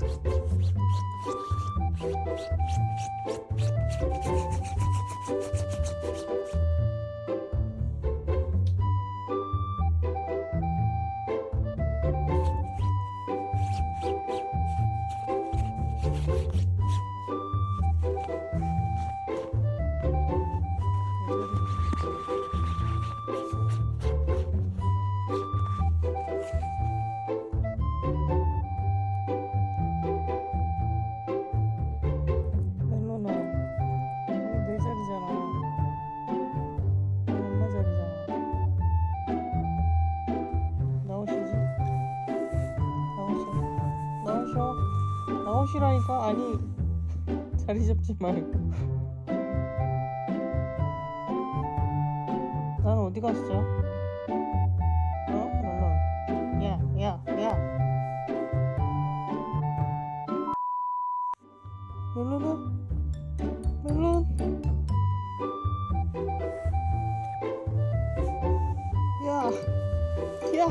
Thank you. 쉬라니까 아니 자리 잡지 말고 난 어디 갔어? 어? 멜론 야, 야, 야 멜론아? 멜론? 야, 야,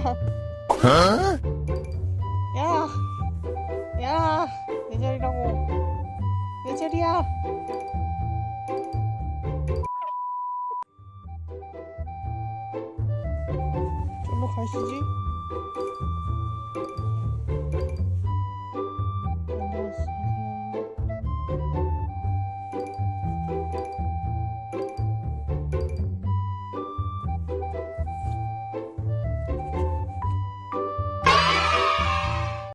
야, 내 자리야. 절로 가시지.